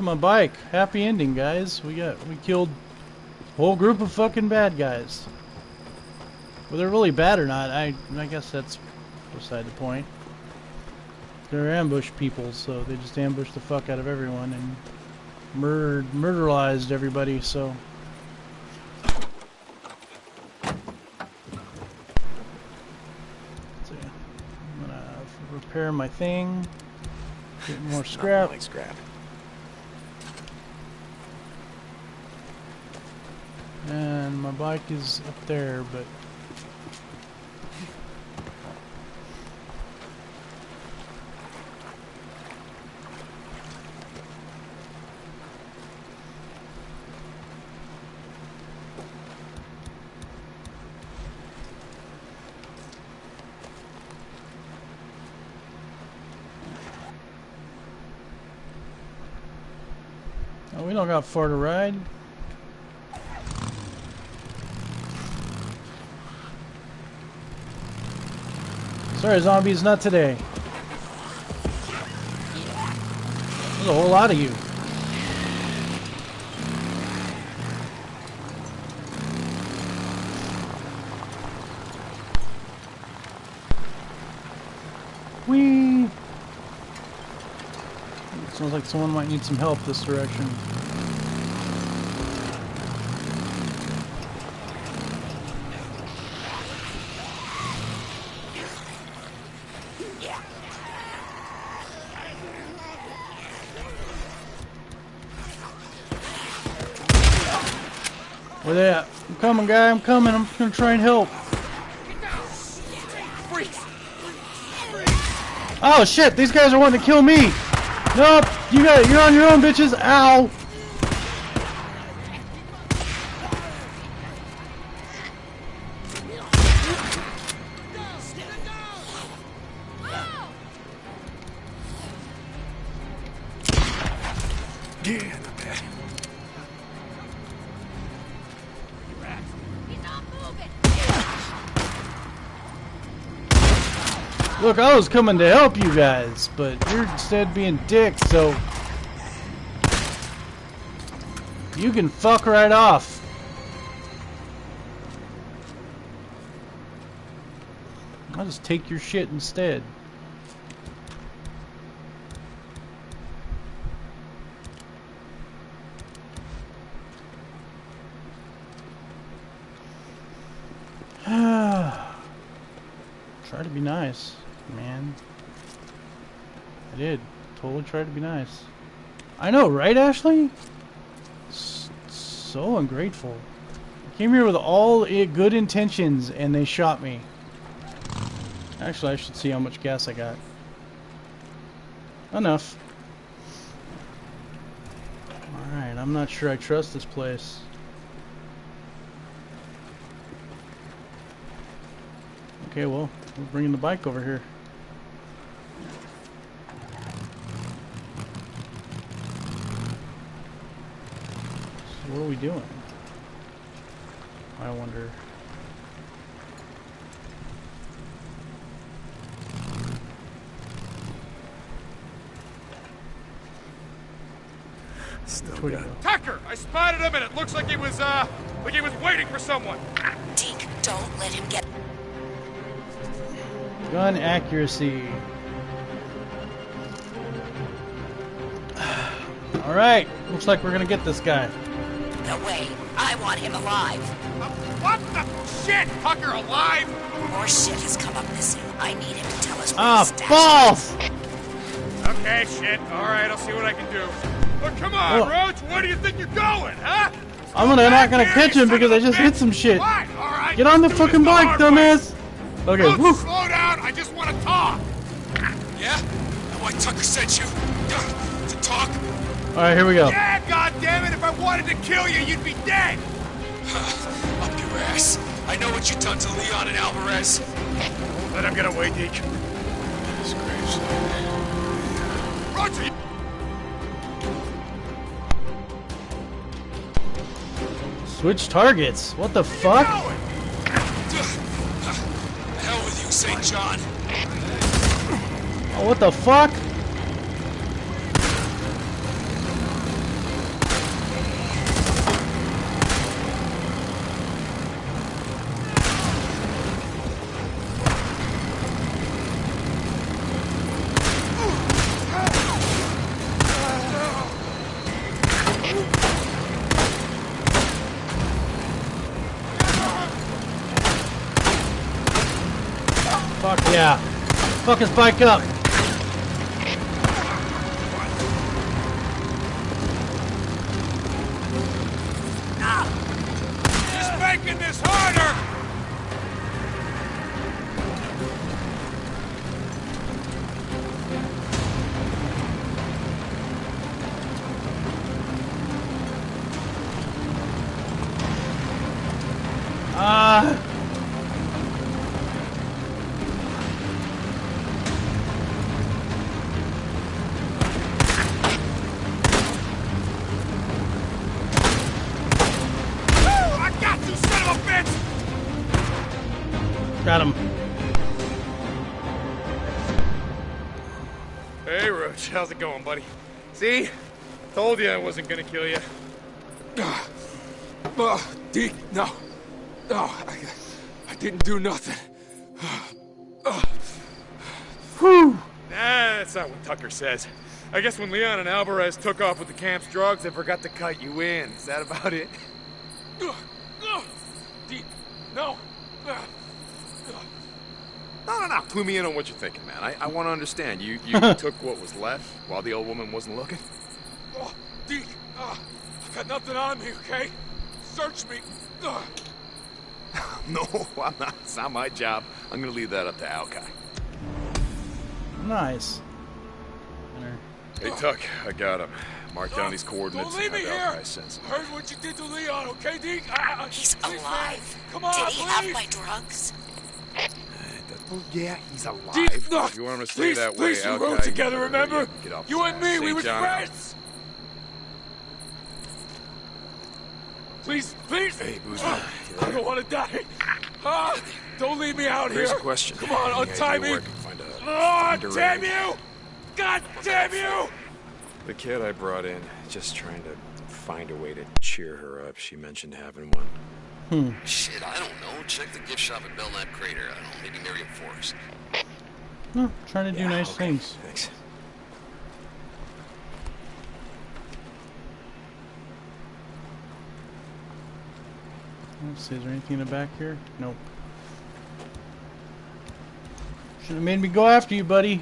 To my bike. Happy ending, guys. We got we killed a whole group of fucking bad guys. Whether they're really bad or not, I I guess that's beside the point. They're ambush people, so they just ambushed the fuck out of everyone and murdered murderized everybody. So. Let's. I'm gonna repair my thing. Get more scrap. Like scrap. And my bike is up there, but Oh, we don't got far to ride. Sorry, zombies, not today. There's a whole lot of you. Whee! Sounds like someone might need some help this direction. Where they at? I'm coming, guy. I'm coming. I'm gonna try and help. Oh shit! These guys are wanting to kill me. Nope. You got. It. You're on your own, bitches. Ow. Yeah, bad. Look, I was coming to help you guys, but you're instead being dicks. So you can fuck right off. I'll just take your shit instead. Try to be nice, man. I did. Totally tried to be nice. I know, right, Ashley? S so ungrateful. I came here with all good intentions, and they shot me. Actually, I should see how much gas I got. Enough. Alright, I'm not sure I trust this place. Okay, well, we're bringing the bike over here. So what are we doing? I wonder. Still got? Tucker! I spotted him and it looks like he was, uh, like he was waiting for someone. Deke, don't let him get. Gun accuracy. Alright, looks like we're gonna get this guy. No way. I want him alive. Uh, what the shit? Tucker alive? More shit has come up missing. I need him to tell us where Ah, he's stashed. balls! Okay, shit. All right, I'll see what I can do. But come on, Well- Roach. Where do you think you're going, huh? I'm gonna not gonna catch him because I just hit some shit. Fine, all right. Get on the fucking bike, hard dumbass! Okay, Roach, woo! slow down. I just want to talk. Yeah? That why Tucker sent you? To talk? Alright, here we go. Yeah, goddammit. If I wanted to kill you, you'd be dead. Up your ass. I know what you done to Leon and Alvarez. Let him get away, Deke. His gravesite. Roach, are you- Switch targets. What the fuck? going? The hell with you, St. John. Oh, what the fuck? Fuck yeah. Fucking spike up. Just making this harder! Got him. Hey, Roach, how's it going, buddy? See? Told you I wasn't gonna kill you. Oh, ah, ah, Deke, no. No, I, I didn't do nothing. Ah, Whew. Nah, that's not what Tucker says. I guess when Leon and Alvarez took off with the camp's drugs, they forgot to cut you in. Is that about it? Deke, no. No, no, no. Clue me in on what you're thinking, man. I, I want to understand. You you took what was left while the old woman wasn't looking? Oh, Deke, uh, I got nothing on me, okay? Search me. Uh, No, I'm not. It's not my job. I'm going to leave that up to Alkai. Nice. Hey, Tuck, I got him. Mark down these coordinates. Don't leave me here. Alkai send some- Heard what you did to Leon, okay, Deke? Ah, He's please, man. alive. Come on, Did he please. have my drugs? Well, yeah, he's alive. Deke, no. If you want him to stay please, that way, please, we rode together, you remember? Get off You and me, we were John friends. Please, please. Hey, Boozman, Ah, you I don't want to die. Ah, don't leave me out Here's here. a question. Come on, untie me. where I can find a Oh, damn you! God damn you! The kid I brought in, just trying to find a way to cheer her up. She mentioned having one. Hmm. Shit, I don't know. Check the gift shop at Belknap Crater. I don't know, maybe Marion Forks. No, trying to do Yeah, nice okay. things. Thanks. Let's see, is there anything in the back here? Nope. Should have made me go after you, buddy.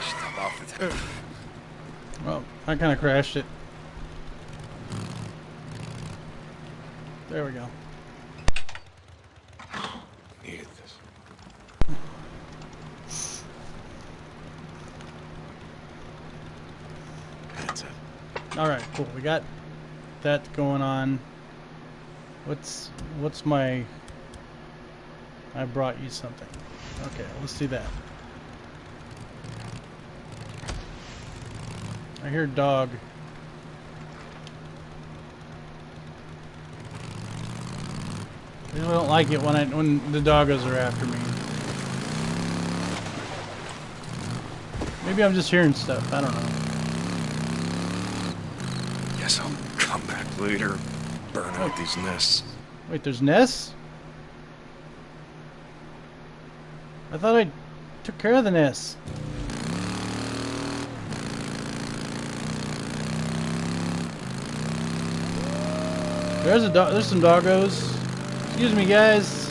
Stop off the Well, I kind of crashed it. There we go. Needed this. That's it. All right, cool. We got that going on. What's what's my? I brought you something. Okay, let's do that. I hear dog. I really don't like it when I when the doggos are after me. Maybe I'm just hearing stuff. I don't know. Guess I'll come back later. Burn out these nests. Wait, there's nests? I thought I took care of the nests. There's a there's some doggos. Excuse me, guys.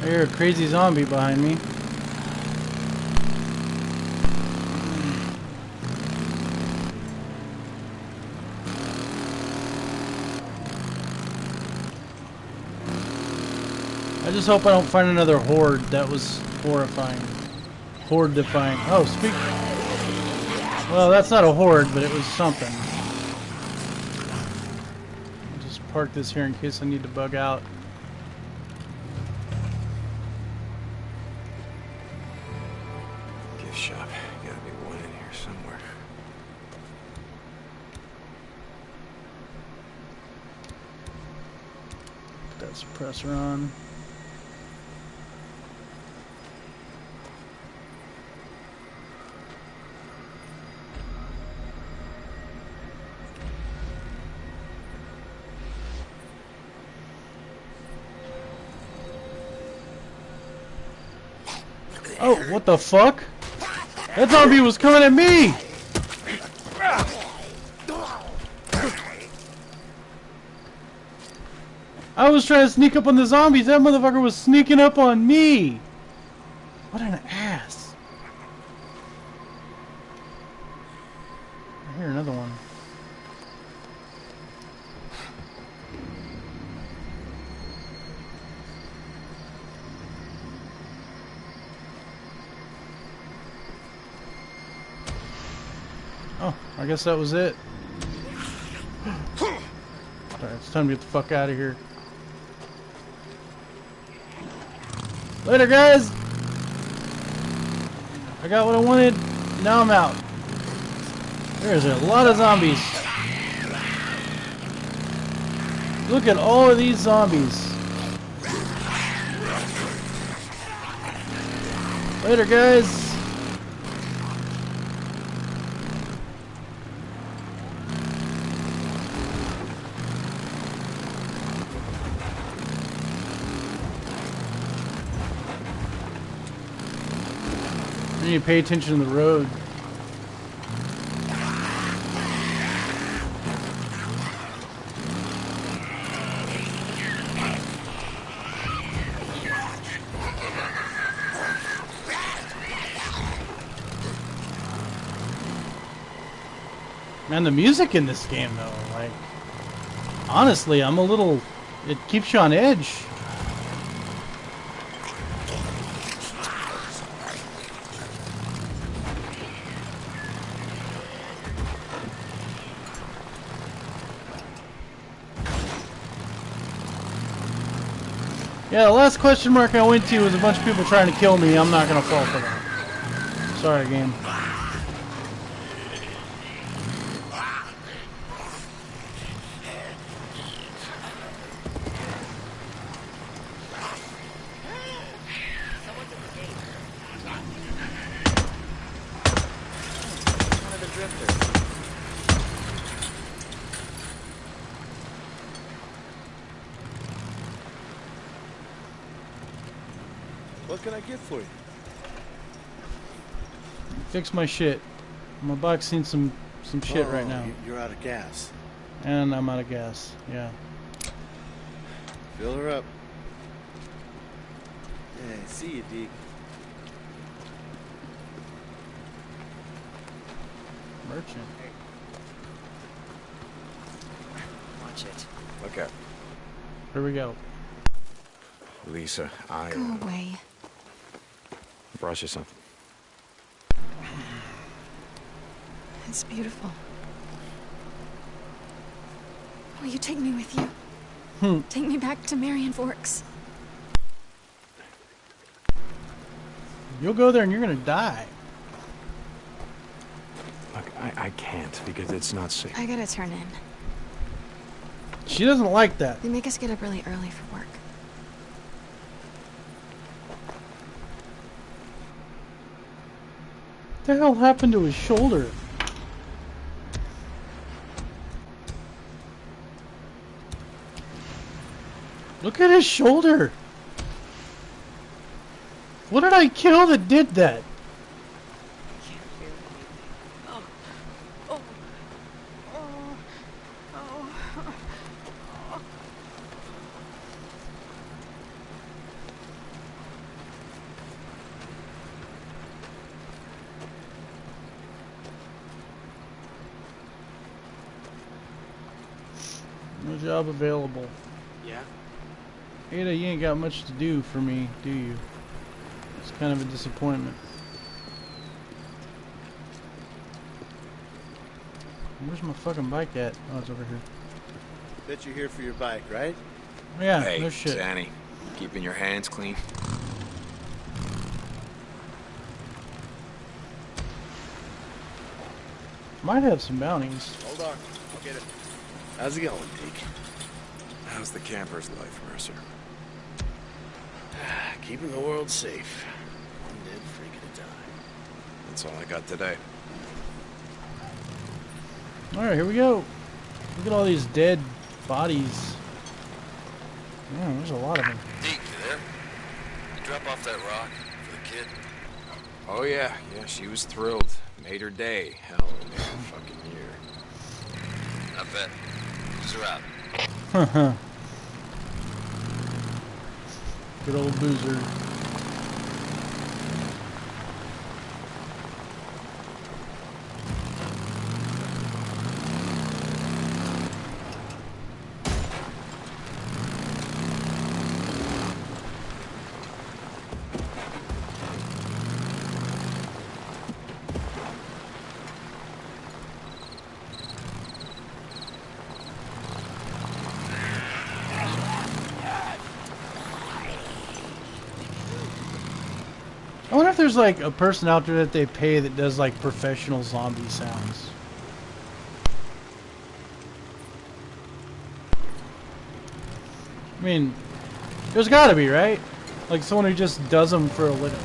I hear a crazy zombie behind me. just hope I don't find another horde. That was horrifying. Horde defying. Oh, speak. Well, that's not a horde, but it was something. I'll just park this here in case I need to bug out. Gift shop. Gotta be one in here somewhere. Put that suppressor on. What the fuck? That zombie was coming at me! I was trying to sneak up on the zombies. That motherfucker was sneaking up on me. I guess that was it. Alright, it's time to get the fuck out of here. Later, guys! I got what I wanted. Now I'm out. There's a lot of zombies. Look at all of these zombies. Later, guys. To pay attention to the road. Man, the music in this game, though, like, honestly, I'm a little, it keeps you on edge. Yeah, the last question mark I went to was a bunch of people trying to kill me. I'm not gonna fall for that. Sorry, game. What can I get for you? Fix my shit. My bike's seen some some shit right Oh, now, you- You're out of gas. and I'm out of gas. Yeah. Fill her up. Yeah, see you, Deke. Merchant. Watch it. Okay. Here we go. Lisa, I Go uh, away. Brought you something. It's beautiful. Will you take me with you? Hmm. Take me back to Marion Forks. You'll go there and you're gonna die. Look, I, I can't because it's not safe. I gotta turn in. She doesn't like that. They make us get up really early for work. What the hell happened to his shoulder? Look at his shoulder. What did I kill that did that? No job available. Yeah? Ada, you ain't got much to do for me, do you? It's kind of a disappointment. Where's my fucking bike at? Oh, it's over here. Bet you're here for your bike, right? Yeah, hey, no shit. Danny, keeping your hands clean. Might have some bounties. Hold on. I'll get it. How's it going, Deke? How's the camper's life, Mercer? Ah, keeping the world safe. One dead freak at a time. That's all I got today. Alright, here we go. Look at all these dead bodies. Man, there's a lot of them. Deke, you there? You drop off that rock for the kid? Oh yeah, yeah, she was thrilled. Made her day. Hell, it made her fucking year. I bet. Use her out. Good old boozer. There's like a person out there that they pay that does like professional zombie sounds. I mean, there's gotta be, right? Like someone who just does them for a living.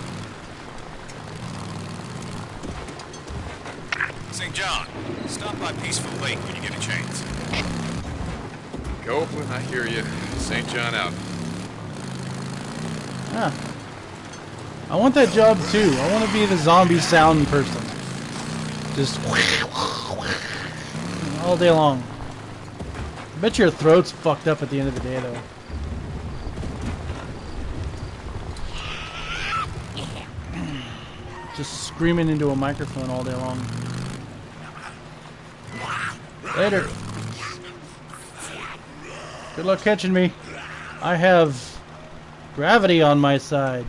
St. John, stop by Peaceful Lake when you get a chance. Copeland, I hear you. St. John out. Yeah. I want that job too. I want to be the zombie sound person. Just all day long. I bet your throat's fucked up at the end of the day though. Just screaming into a microphone all day long. Later. Good luck catching me. I have gravity on my side.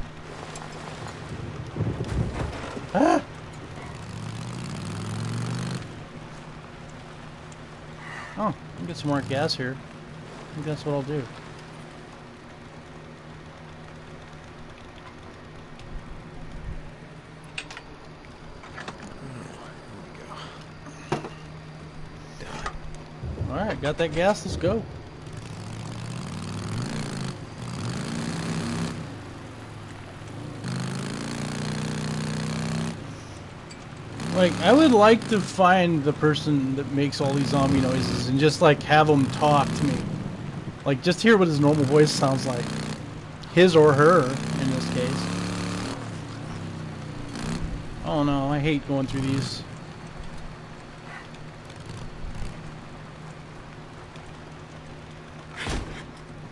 Ah! Oh, I can get some more gas here. I think that's what I'll do. Alright, got that gas, let's go. Like, I would like to find the person that makes all these zombie noises and just, like, have him talk to me. Like, just hear what his normal voice sounds like. His or her, in this case. Oh no, I hate going through these.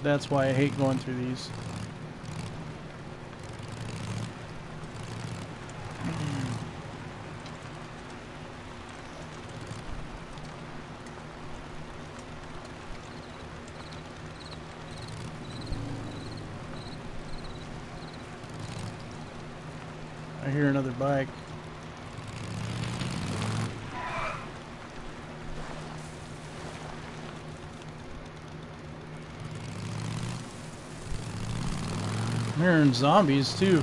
That's why I hate going through these. Hear another bike. Hearing zombies too.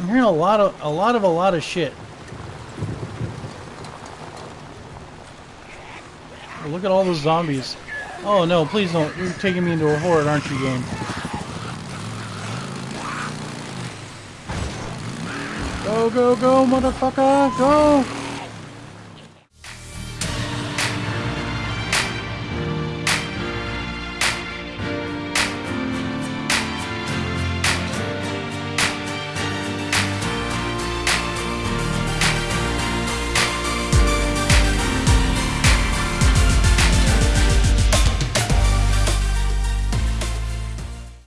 I'm hearing a lot of a lot of a lot of shit. Look at all those zombies. Oh no, please don't. You're taking me into a horde, aren't you, game? Go, go, go, motherfucker! Go!